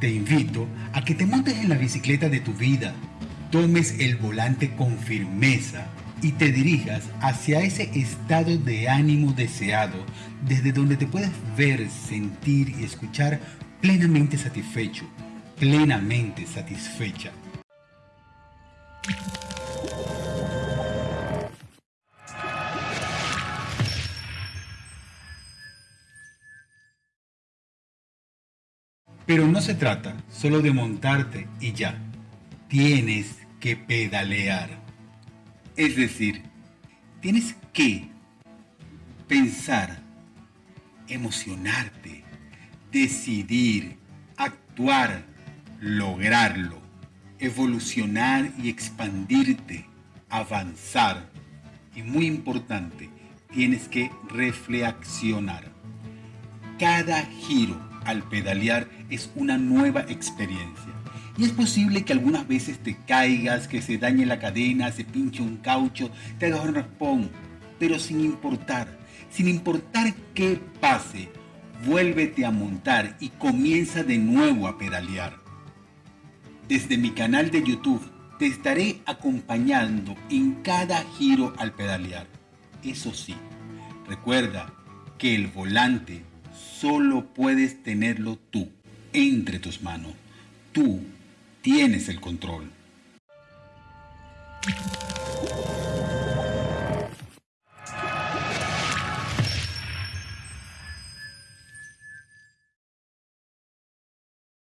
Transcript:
Te invito a que te montes en la bicicleta de tu vida, tomes el volante con firmeza y te dirijas hacia ese estado de ánimo deseado desde donde te puedes ver, sentir y escuchar plenamente satisfecho, plenamente satisfecha. Pero no se trata solo de montarte y ya. Tienes que pedalear. Es decir, tienes que pensar, emocionarte, decidir, actuar, lograrlo, evolucionar y expandirte, avanzar. Y muy importante, tienes que reflexionar. Cada giro al pedalear es una nueva experiencia. Y es posible que algunas veces te caigas, que se dañe la cadena, se pinche un caucho, te hagas un raspón, pero sin importar, sin importar qué pase, vuélvete a montar y comienza de nuevo a pedalear. Desde mi canal de YouTube te estaré acompañando en cada giro al pedalear. Eso sí, recuerda que el volante solo puedes tenerlo tú, entre tus manos. Tú tienes el control.